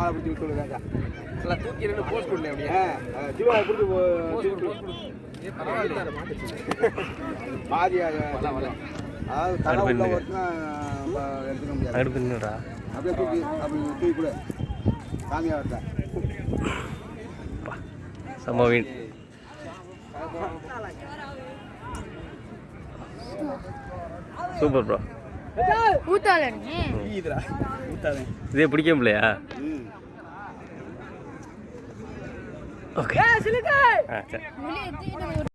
வாழை பிடிச்சி விட்டு நல்லா தூக்கி ரெண்டு போஸ்ட் கொடுங்க அப்படியே. சிவா பிடிச்சி போஸ்ட் கொடு போஸ்ட் கொடு. ஏ பரவாயில்ல. பாதி வரலாம், வரலாம். அதாவது தலை உள்ள ஒருத்தனா எடுத்துக்க முடியாது. நின்றுடா அப்படியே தூக்கி அப்படி தூக்கி கூட. சாமியா வரட்டேன் செம்ம மீன் சூப்பர் ப்ரோ. இதே பிடிக்க முடியலையா? ம் ஓகே